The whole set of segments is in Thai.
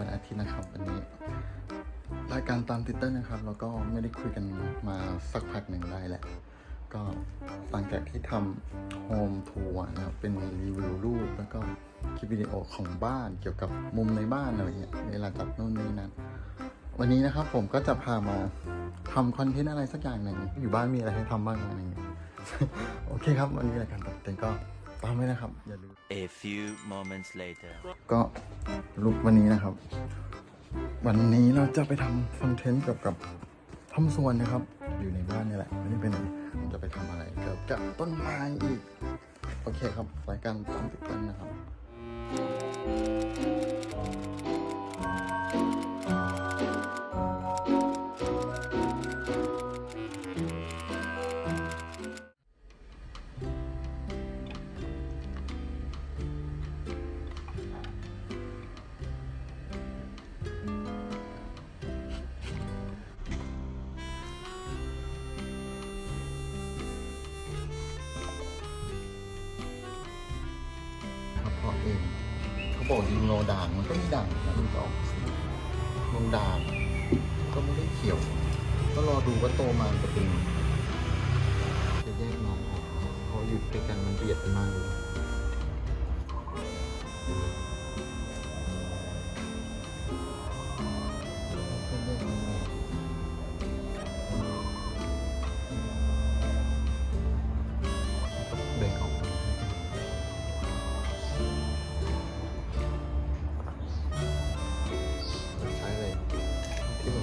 วันอาทิตย์นะครับวันนี้รายการตามติดเตอร์นะครับ แล้วก็ไม่ได้คุยกันมาสักพักหนึ่งได้แหละ ก็หลังจากที่ทำ home tour นะครับ เป็นรีวิวรูปแล้วก็คลิปวิดีโอของบ้านเกี่ยวกับมุมในบ้านอะไรเงี้ยเวลาจัดนู่นนี่นั่นวันนี้นะครับผมก็จะพามาทำ content อะไรสักอย่างหนึ่งอยู่บ้านมีอะไรให้ทำบ้างอะไรเงี้ยโอเคครับ วันนี้รายการตัดเต็มก็ ตามไว้นะครับ อย่าลืม A few moments later. ก็ลุกวันนี้นะครับ วันนี้เราจะไปทำคอนเทนต์เกี่ยวกับทำสวนนะครับ อยู่ในบ้านนี่แหละ ไม่ได้ไปไหนผมจะไปทำอะไรเกี่ยวกับต้นไม้อีก โอเคครับรายการตามติดกันนะครับครับ ปกยิงโลด่างมันก็มีด่างนะคุณจออกสีโลด่างก็ไม่ได้เขียว ก็รอดูว่าโตมาจะเป็นจะแยกน้องออกเพราะอยู่ด้วยกันมันเบียดกันมากเลย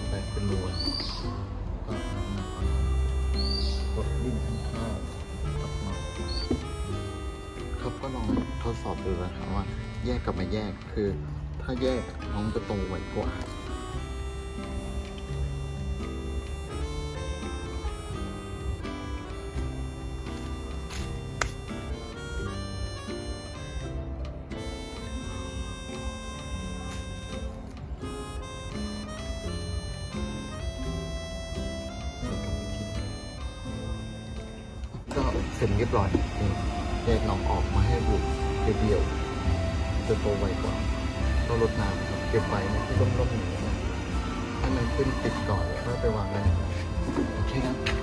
ไปเป็นรูก็กดดิ้นข้างๆกับมาเขาก็ลองทดสอบดูนะครับว่าแยกกับไม่แยกคือ ถ้าแยกน้องจะโตไวกว่า ก็เสร็จเรียบร้อยนี่แยกหนองออกมาให้บุกเดียวๆจะโตไวกว่าต้องลดน้ำครับเก็บไว้ในที่ร่มๆอย่างนี้นะให้มันขึ้นติดก่อนแล้วก็ไปวางไว้ในน้ำโอเคน